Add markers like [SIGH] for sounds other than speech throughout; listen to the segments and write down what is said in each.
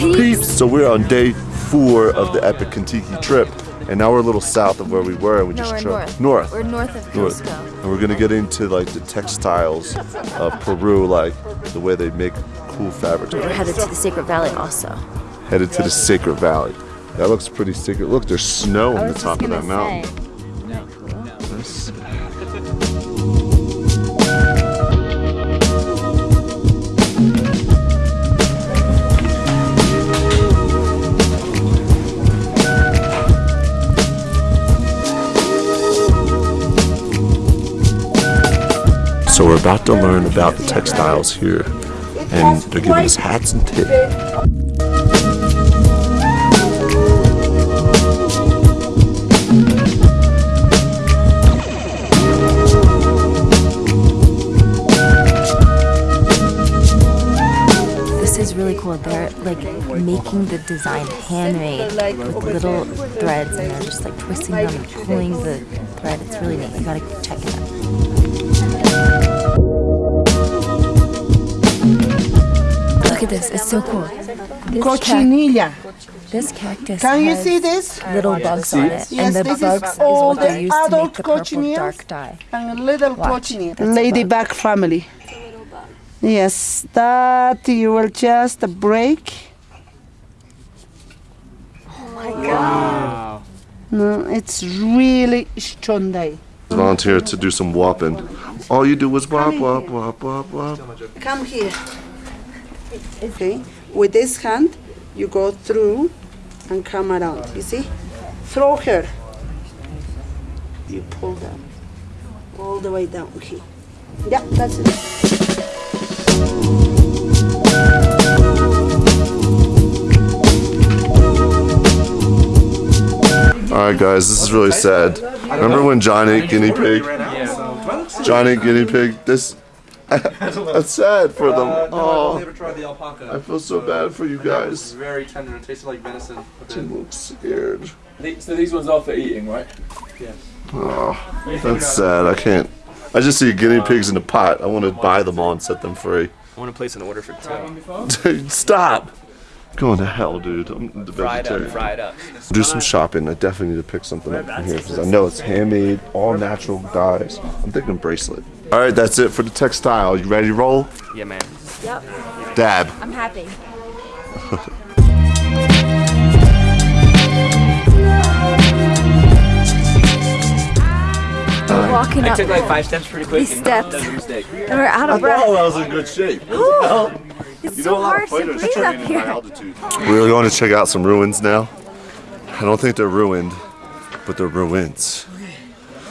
peeps? So we're on day four of the Epic Contiki trip. And now we're a little south of where we were, and we No, just we're north. north. We're north of North. Cusco. And we're gonna get into like the textiles of Peru, like the way they make cool fabrics. We're headed to the Sacred Valley also. Headed to the Sacred Valley. That looks pretty secret. Look, there's snow on the top of that mountain. About to learn about the textiles here, and they're giving us hats and tips. This is really cool. They're like making the design handmade with little threads and they're just like twisting them and pulling the thread. It's really neat. You gotta check it out. Look at this. It's so cool. This, cac- Cochinilla. this cactus Can you has see this? little bugs on it. Yes, and the this is bugs is all what they the use to make adult the purple dark dye. And a little Watch. cochinilla. Ladybug family. Yes, that you will just break. Oh my god. No, it's really Shondai. volunteer to do some whopping. All you do is whop, whop, whop, whop, whop. Come here. Okay, with this hand, you go through and come around. You see? Throw her. You pull down. All the way down. Okay. Yeah, that's it. All right, guys, this is really sad. Remember when Johnny Guinea Pig? Johnny Guinea Pig. This. [LAUGHS] That's sad for them. Uh, no, I've Oh, never tried the alpaca. I feel so bad for you It's guys. very tender and tasted like venison. Tim looks scared. So these ones are for eating, right? Oh, that's sad. I can't. I just see guinea pigs in a pot. I want to buy them all and set them free. I want to place an order for two. [LAUGHS] Dude, stop. Going to hell, dude. I'm the Fried up, vegetarian. fried up. Do some shopping. I definitely need to pick something up from here because I know it's handmade, all natural dyes. I'm thinking bracelet. All right, that's it for the textile. You ready to roll? Yeah, man. Yep. Dab. I'm happy. [LAUGHS] We're walking I up took like five steps pretty quick. these and steps that was a mistake. and we're out of breath. I was in good shape. It's so hard to breathe up here. We're going to check out some ruins now. I don't think they're ruined, but they're ruins.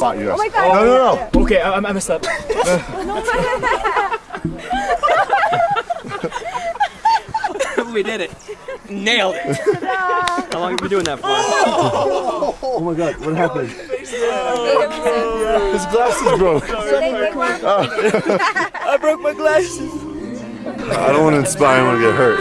Spot you guys. Oh my god. No, no, no. Okay, I, I messed up. [LAUGHS] we did it. Nailed it. How long have you been doing that for? Oh my god, what happened? His glasses broke. Ah. [LAUGHS] I broke my glasses. I don't want to inspire anyone to get hurt.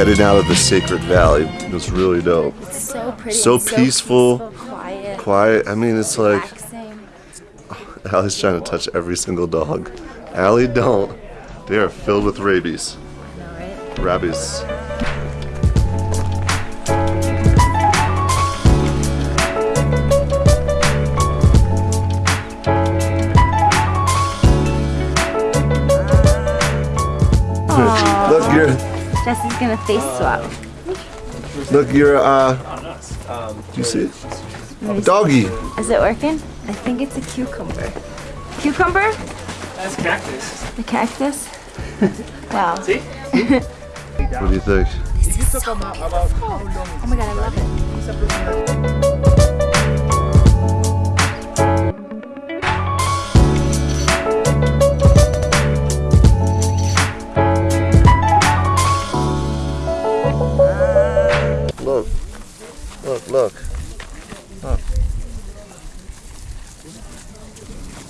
Headed out of the Sacred Valley. It was really dope. So pretty. So and peaceful. quiet. Quiet. I mean, it's like. [LAUGHS] Allie's trying to touch every single dog. Allie, don't. They are filled with rabies. Rabies. You're Jesse's gonna face swap. look, you're uh. Do you see it? Doggy. Is it working? I think it's a cucumber. Cucumber? That's cactus. The cactus? [LAUGHS] wow. See? What do you think? This is so beautiful. Oh my god, I love it. Look, look.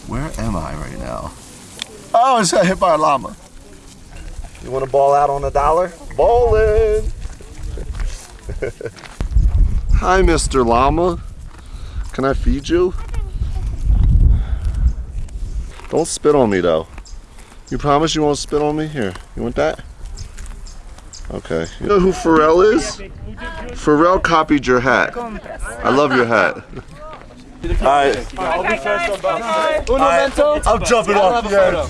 Where am I right now? Oh, I got hit by a llama. You want to ball out on a dollar? Ballin'! [LAUGHS] Hi, Mr. Llama. Can I feed you? Don't spit on me, though. You promise you won't spit on me? Here, you want that? Okay. You know who Pharrell is? Pharrell copied your hat. I love your hat. Alright. Alright, I'm jumping off the edge.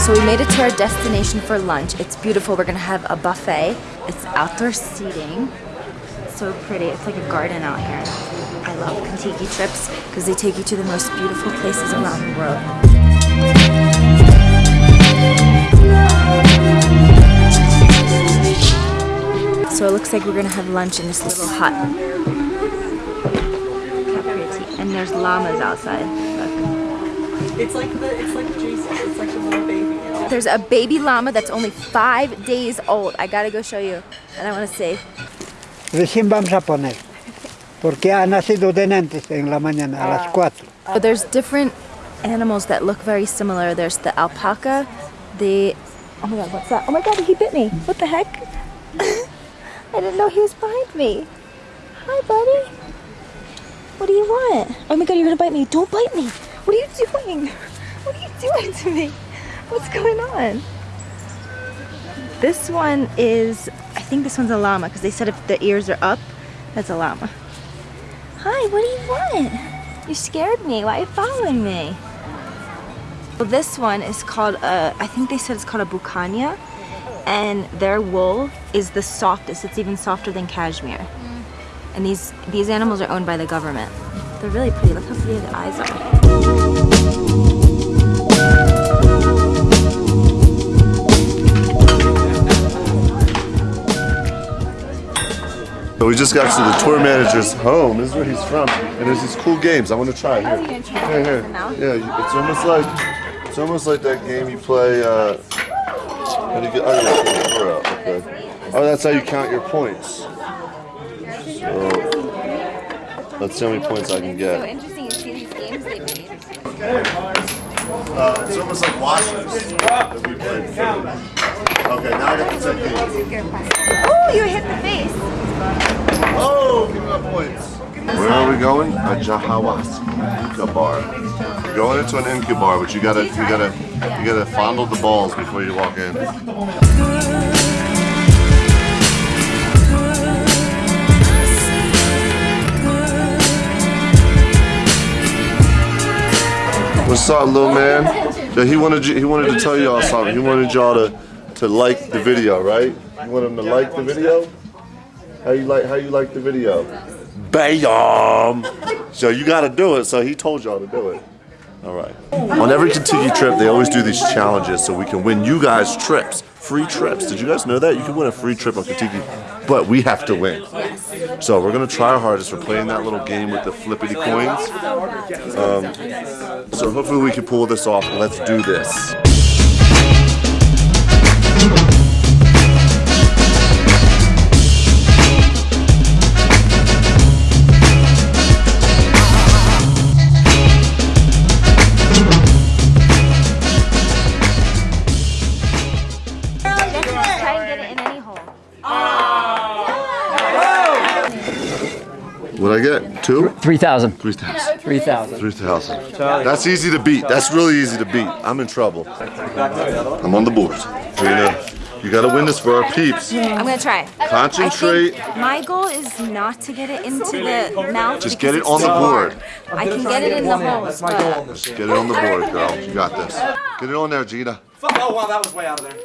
So we made it to our destination for lunch. It's beautiful. We're gonna have a buffet. It's outdoor seating. So pretty. It's like a garden out here. I love Contiki trips because they take you to the most beautiful places around the world. So it looks like we're gonna have lunch in this little hut. And there's llamas outside. Look. It's like the it's like Jason. It's like the little baby. There's a baby llama that's only five days old. I gotta go show you. And I wanna say, Recién vamos a poner. Porque ha nacido de antes en la mañana a las ah. 4. but there's different animals that look very similar. There's the alpaca, the, oh my god, what's that? Oh my god, he bit me. What the heck? [LAUGHS] I didn't know he was behind me. Hi, buddy. What do you want? Oh my god, you're gonna bite me. Don't bite me. What are you doing? [LAUGHS] What are you doing to me? What's going on? This one is, I think this one's a llama because they said if the ears are up, that's a llama. Hi, what do you want? You scared me. Why are you following me? Well, this one is called a, I think they said it's called a bucania. And their wool is the softest. It's even softer than cashmere. And these, these animals are owned by the government. They're really pretty. Look how pretty their eyes are. So we just got to the tour manager's home. This is where he's from, and there's these cool games. I want to try. Here, here, here. Yeah, it's almost like it's almost like that game you play. Uh, how do you get? Oh, yeah, pull the door out. Okay. Oh, that's how you count your points. So, let's see how many points I can get. interesting. You see these games they made. Uh, it's almost like washers that we played. Okay, now I got the technique. Oh, you hit the face. Oh, give me my points. Where are we going? A Jahawas Incubar. You're going into an incubar, but you gotta, you gotta, you gotta fondle the balls before you walk in. What's up, little man? Yeah, he wanted you, he wanted to tell y'all something. He wanted y'all to to like the video, right? You want him to like the video? How you like how you like the video? Bam! So you gotta do it, so he told y'all to do it. Alright. On every Contiki trip they always do these challenges so we can win you guys trips. Free trips. Did you guys know that? You can win a free trip on Contiki. But we have to win. So we're gonna try our hardest. We're playing that little game with the flippity coins. Um, so hopefully we can pull this off. Let's do this. What'd I get? Two? 3,000. Three thousand. 3,000. Three thousand. That's easy to beat. That's really easy to beat. I'm in trouble. I'm on the board. Trina, you gotta win this for our peeps. I'm gonna try. Concentrate. My goal is not to get it into the mouth. Just get it on the board. I can get it in the holes, but Just get it on the board, girl. You got this. Get it on there, Gina. Oh wow, that was way out of there.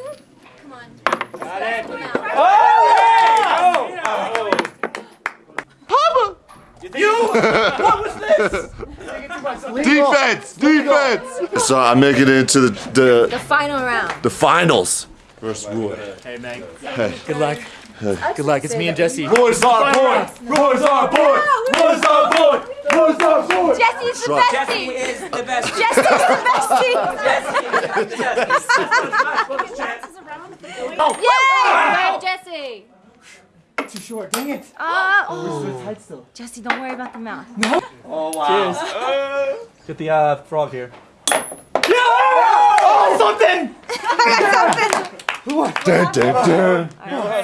Oh, [LAUGHS] Defense! Defense! So I make it into the the, The final round. the finals versus Roy. Hey, Meg. Hey. Good luck. Good luck. It's me and Jesse. Roy's our boy! Roy's our boy! Roy's our boy! Roy's our boy! Jesse's the Try. bestie. is the best. Jesse's the bestie. Yay! [LAUGHS] Jesse. Short, dang it! Uh, So tight still. Jesse, don't worry about the mouth. No. Oh wow. Cheers. Get the uh, frog here. Yeah! Oh, something! I [LAUGHS] got something! What? Dun, dun, dun.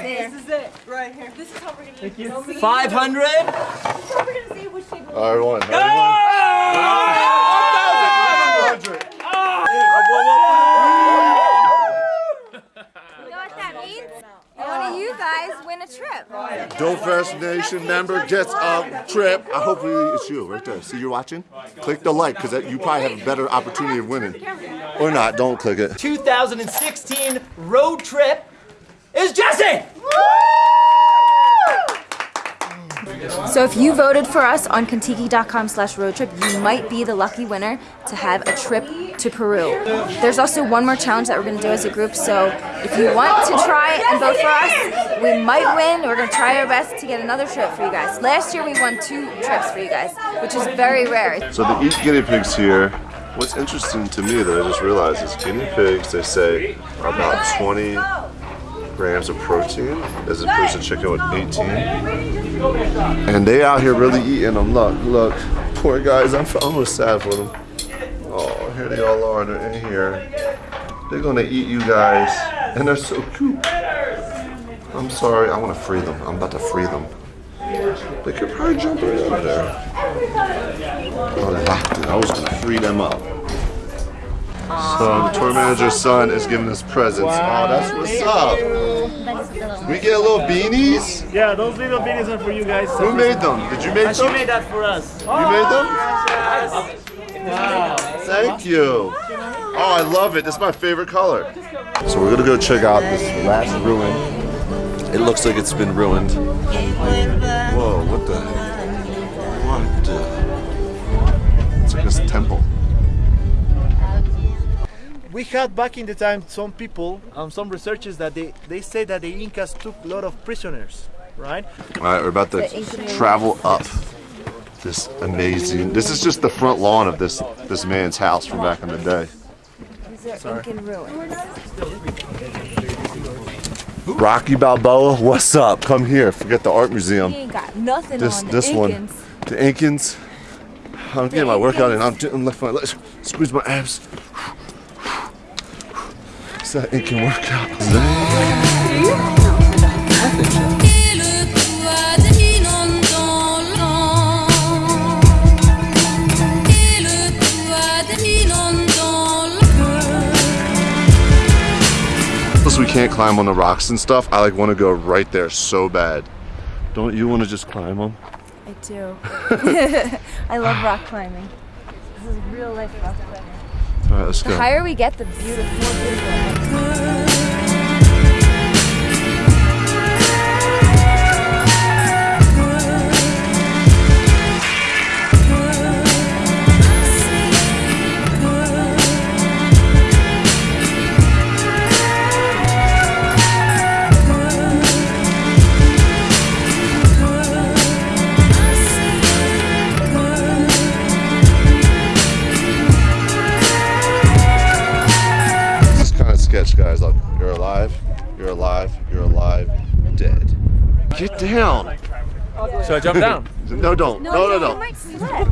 This is it, right here. This is how we're gonna. Five hundred. This is how we're gonna see which table. All right, one. All right, You know what that means? One of you guys win a trip. One. Dope Fest Nation member gets a trip. I hopefully it's you right there. See, you're watching. Click the like because you probably have a better opportunity of winning. Or not. Don't click it. 2016 road trip is Jesse. So if you voted for us on Contiki.com slash road trip, you might be the lucky winner to have a trip to Peru. There's also one more challenge that we're gonna do as a group, so if you want to try and vote for us, we might win. We're gonna try our best to get another trip for you guys. Last year we won two trips for you guys, which is very rare. So they eat guinea pigs here. What's interesting to me that I just realized is guinea pigs, they say, are about 20 grams of protein as opposed to chicken with 18. And they out here really eating them. Look, look. Poor guys, I'm almost sad for them. Oh, here they all are. They're in here. They're gonna eat you guys. And they're so cute. I'm sorry, I wanna free them. I'm about to free them. They could probably jump right out of there. Oh. I was gonna free them up. So the tour manager's son is giving us presents. Oh, that's what's up. We get little beanies. Yeah, those little beanies are for you guys. Who made them? Did you make them? She made that for us. You made them? Thank you. Oh, I love it. This is my favorite color. So we're gonna go check out this last ruin. It looks like it's been ruined. Whoa, what the? What We had back in the time some people, um, some researchers that they, they say that the Incas took a lot of prisoners, right? All right, we're about to travel up this amazing. This is just the front lawn of this this man's house from back in the day. These are Incan ruins. Rocky Balboa, what's up? Come here. Forget the art museum. He ain't got nothing This on the this one, Incans. the Incans. I'm getting my workout in. I'm doing left my legs. Squeeze my abs. It's that Incan workout. Plus, we can't climb on the rocks and stuff. I like want to go right there so bad. Don't you want to just climb them? I do. [LAUGHS] I love rock climbing. This is real life rock climbing. All right, let's The go. higher we get, the beautiful, more beautiful. Don't. No, no, no. might slip.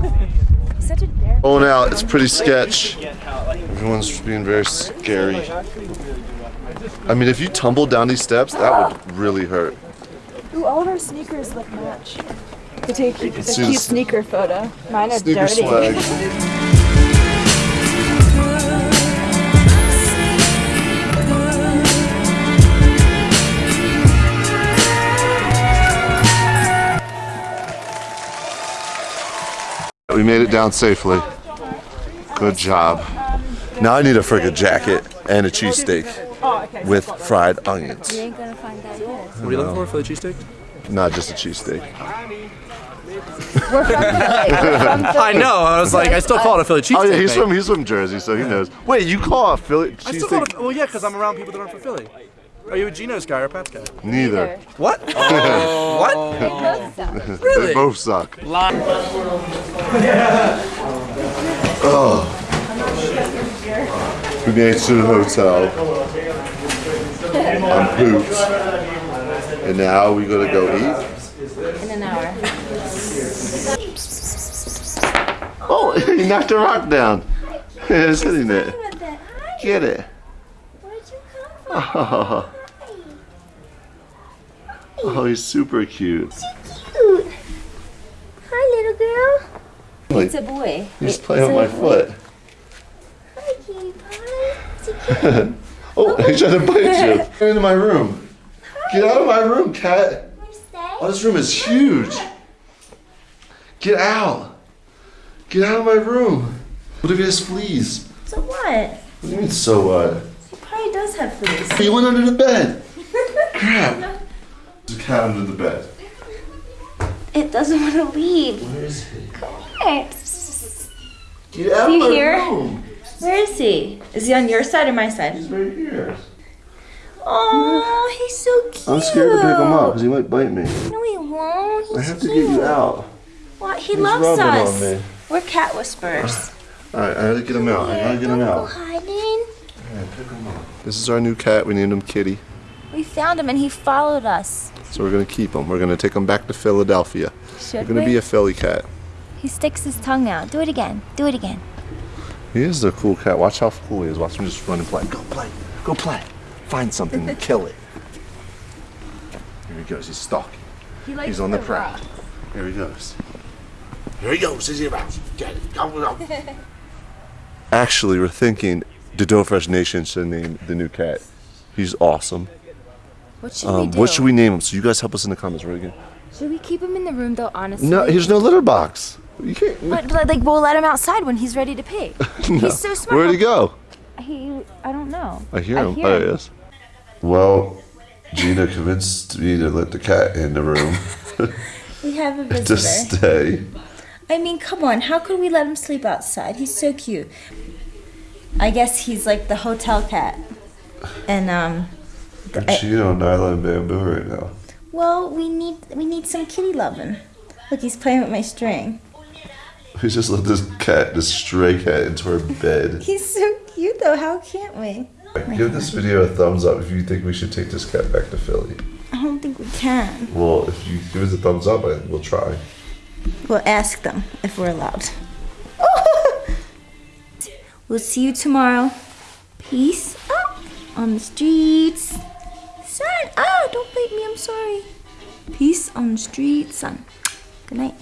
He's such a dare. Going out, it's pretty sketch. Everyone's being very scary. I mean, if you tumble down these steps, that would really hurt. Ooh, all of our sneakers look match. To take a cute sneaker photo. Mine are Sneaker dirty. [LAUGHS] We made it down safely. Good job. Now I need a friggin' jacket and a cheesesteak. With fried onions. You ain't gonna find that here. What are you looking for for the cheesesteak? Not just a cheesesteak. We're from Philly. We're from Philly. I know. I was like, I still call it a Philly cheesesteak. Oh yeah, he's mate. from he's from Jersey, so he knows. Wait, you call a Philly I still call cheesesteak? well, yeah, because I'm around people that aren't from Philly. Are you a Geno's guy or a Pat's guy? Neither. What? [LAUGHS] what? Oh. They both suck. Oh. We made it to the hotel. I'm pooped. And now we gotta go eat. In an hour. Oh, [LAUGHS] he knocked a rock down. [LAUGHS] It's hitting it. Get it. Oh. [LAUGHS] oh, he's super cute. Cute. Hi, little girl. Like, It's a boy. he's playing with my foot. Hi, cutie pie. Is he cute? Oh, oh, he's trying to bite you. [LAUGHS] Get into my room. Get out of my room, cat. Oh, this room is huge. Get out. Get out of my room. What if he has fleas? So what? What do you mean, so what? He probably does have fleas. He went under the bed. [LAUGHS] Crap. There's a cat under the bed. It doesn't want to leave. Where is he? Here. Get out You of my here? room. Where is he? Is he on your side or my side? He's right here. Oh, he's so cute. I'm scared to pick him up because he might bite me. No, he won't. He's I have to cute. get you out. What? He He's loves rubbing on us. me. We're cat whisperers. All right, I gotta get him out. I gotta get him Don't go out. This is our new cat. We named him Kitty. We found him and he followed us. So we're gonna keep him. We're gonna take him back to Philadelphia. Should We're gonna we? be a Philly cat. He sticks his tongue out. Do it again. Do it again. He is a cool cat. Watch how cool he is. Watch him just run and play. Go play. Go play. Find something and [LAUGHS] kill it. Here he goes. He's stalking. He likes He's on the prowl. Here he goes. Here he goes. He's about. To get it. Go, go. [LAUGHS] Actually, we're thinking the Dough Fresh Nation should name the new cat. He's awesome. What should we Um, do? what should we name him? So you guys help us in the comments. Right again? Should we keep him in the room though? Honestly. No, there's no litter box. You can't. But, but, like we'll let him outside when he's ready to pee. [LAUGHS] He's so smart. Where'd he go? He, I don't know. I hear him. I him. hear oh, him. he is. Well, Gina convinced me to let the cat in the room [LAUGHS] We have a [LAUGHS] to visitor. stay. I mean, come on. How could we let him sleep outside? He's so cute. I guess he's like the hotel cat. And um, I'm I- cheating on Nyla and Bamboo right now. well, we need we need some kitty loving. Look, he's playing with my string. We just let this cat, this stray cat, into our bed. [LAUGHS] He's so cute though. How can't we? Give this video a thumbs up if you think we should take this cat back to Philly. I don't think we can. Well, if you give us a thumbs up, I- we'll try. We'll ask them if we're allowed. We'll see you tomorrow. Peace on the streets. Son, oh, ah, don't bite me. I'm sorry. Peace on the streets, son. Good night.